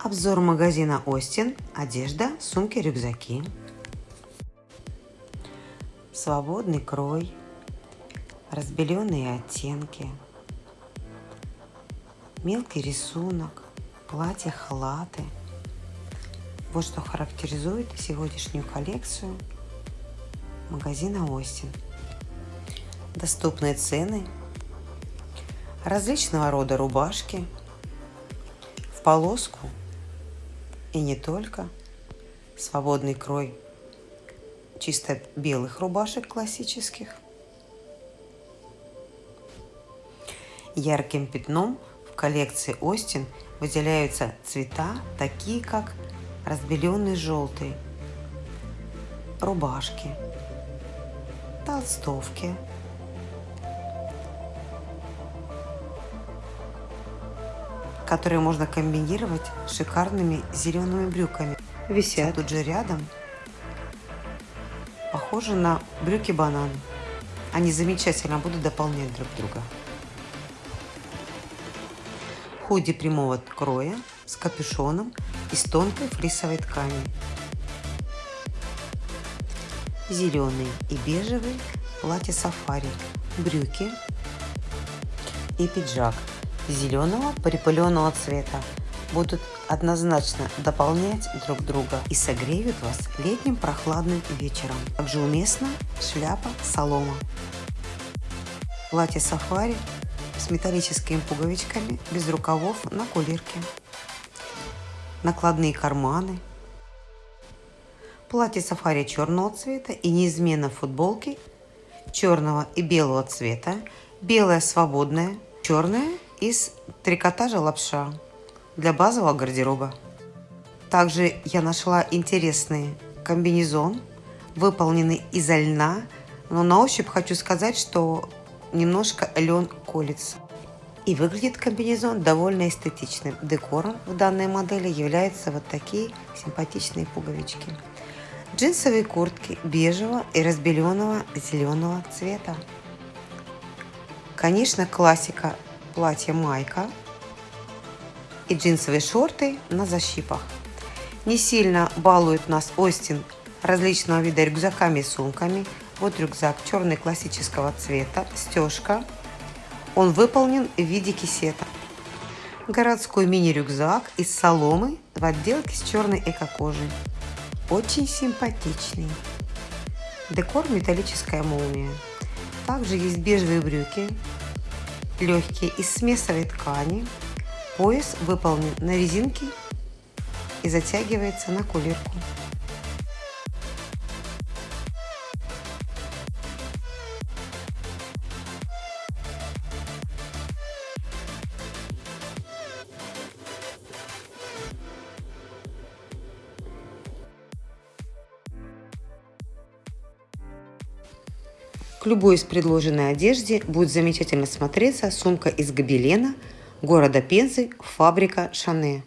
Обзор магазина Остин. Одежда, сумки, рюкзаки. Свободный крой. Разбеленные оттенки. Мелкий рисунок. Платья, халаты. Вот что характеризует сегодняшнюю коллекцию магазина Остин. Доступные цены. Различного рода рубашки. В полоску и не только. Свободный крой чисто белых рубашек классических. Ярким пятном в коллекции Остин выделяются цвета, такие как разбеленный желтый, рубашки, толстовки, которые можно комбинировать с шикарными зелеными брюками. Висят тут же рядом. Похожи на брюки банан. Они замечательно будут дополнять друг друга. Худи прямого кроя с капюшоном из тонкой флисовой ткани. Зеленый и бежевый платье сафари, брюки и пиджак зеленого припыленного цвета будут однозначно дополнять друг друга и согреют вас летним прохладным вечером. Также уместна шляпа солома. Платье сафари с металлическими пуговичками без рукавов на кулирке. Накладные карманы. Платье сафари черного цвета и неизменно футболки черного и белого цвета. Белая свободная, черная из трикотажа лапша для базового гардероба. Также я нашла интересный комбинезон, выполненный из льна, но на ощупь хочу сказать, что немножко лен колется. И выглядит комбинезон довольно эстетичным. Декором в данной модели являются вот такие симпатичные пуговички. Джинсовые куртки бежевого и разбеленного зеленого цвета. Конечно, классика платье-майка и джинсовые шорты на защипах. Не сильно балует нас Остин различного вида рюкзаками и сумками. Вот рюкзак черный классического цвета, стежка. Он выполнен в виде кисета. Городской мини-рюкзак из соломы в отделке с черной эко-кожей. Очень симпатичный. Декор металлическая молния. Также есть бежевые брюки легкие из смесовой ткани. Пояс выполнен на резинке и затягивается на кулирку. К любой из предложенной одежде будет замечательно смотреться сумка из гобелена города Пензы «Фабрика Шане».